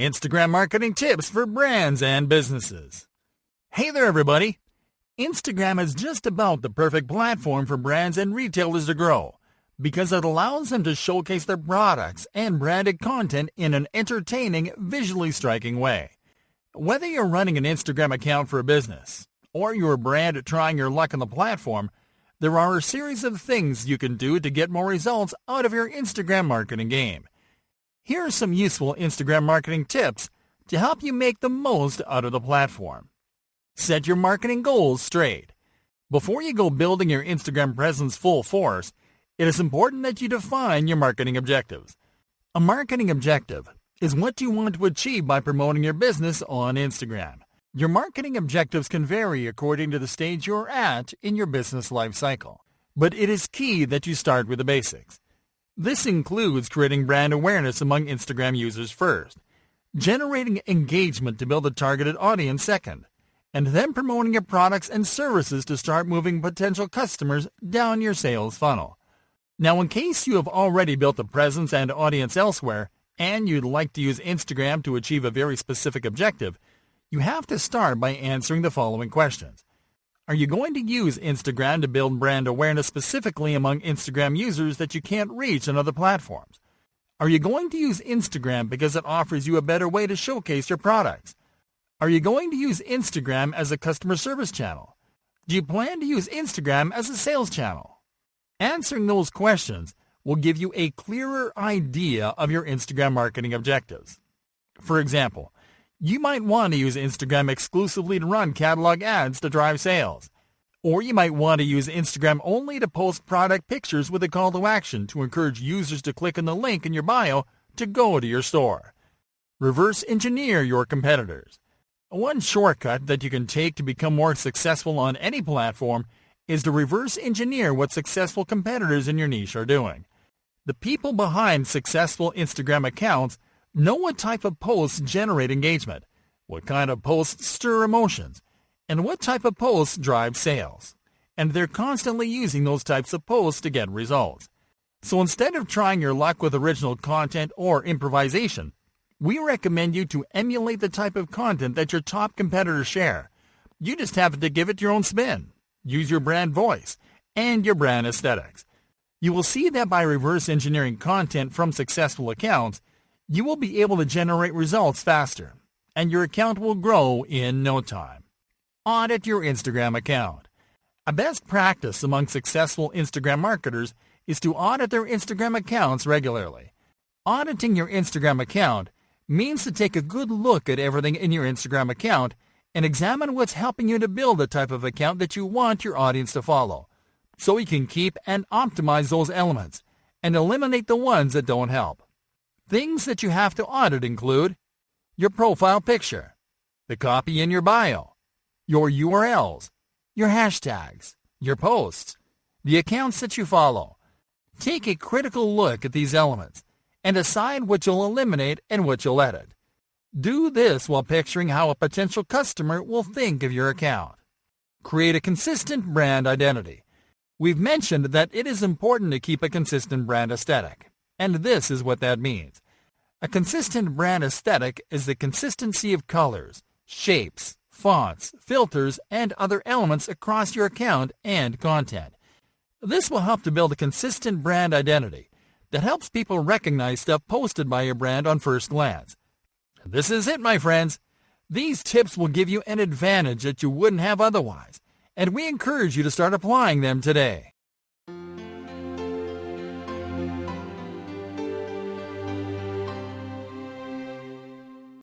Instagram marketing tips for brands and businesses. Hey there, everybody. Instagram is just about the perfect platform for brands and retailers to grow because it allows them to showcase their products and branded content in an entertaining, visually striking way. Whether you're running an Instagram account for a business or you're a brand trying your luck on the platform, there are a series of things you can do to get more results out of your Instagram marketing game. Here are some useful Instagram marketing tips to help you make the most out of the platform. Set your marketing goals straight. Before you go building your Instagram presence full force, it is important that you define your marketing objectives. A marketing objective is what you want to achieve by promoting your business on Instagram. Your marketing objectives can vary according to the stage you're at in your business life cycle, but it is key that you start with the basics. This includes creating brand awareness among Instagram users first, generating engagement to build a targeted audience second, and then promoting your products and services to start moving potential customers down your sales funnel. Now, in case you have already built a presence and audience elsewhere, and you'd like to use Instagram to achieve a very specific objective, you have to start by answering the following questions. Are you going to use Instagram to build brand awareness specifically among Instagram users that you can't reach on other platforms? Are you going to use Instagram because it offers you a better way to showcase your products? Are you going to use Instagram as a customer service channel? Do you plan to use Instagram as a sales channel? Answering those questions will give you a clearer idea of your Instagram marketing objectives. For example, you might want to use Instagram exclusively to run catalog ads to drive sales. Or you might want to use Instagram only to post product pictures with a call to action to encourage users to click on the link in your bio to go to your store. Reverse engineer your competitors. One shortcut that you can take to become more successful on any platform is to reverse engineer what successful competitors in your niche are doing. The people behind successful Instagram accounts know what type of posts generate engagement, what kind of posts stir emotions, and what type of posts drive sales. And they're constantly using those types of posts to get results. So instead of trying your luck with original content or improvisation, we recommend you to emulate the type of content that your top competitors share. You just have to give it your own spin, use your brand voice, and your brand aesthetics. You will see that by reverse engineering content from successful accounts, you will be able to generate results faster, and your account will grow in no time. Audit your Instagram account. A best practice among successful Instagram marketers is to audit their Instagram accounts regularly. Auditing your Instagram account means to take a good look at everything in your Instagram account and examine what's helping you to build the type of account that you want your audience to follow, so you can keep and optimize those elements and eliminate the ones that don't help. Things that you have to audit include your profile picture, the copy in your bio, your URLs, your hashtags, your posts, the accounts that you follow. Take a critical look at these elements and decide what you'll eliminate and what you'll edit. Do this while picturing how a potential customer will think of your account. Create a consistent brand identity. We've mentioned that it is important to keep a consistent brand aesthetic, and this is what that means. A consistent brand aesthetic is the consistency of colors, shapes, fonts, filters, and other elements across your account and content. This will help to build a consistent brand identity that helps people recognize stuff posted by your brand on first glance. This is it, my friends. These tips will give you an advantage that you wouldn't have otherwise, and we encourage you to start applying them today.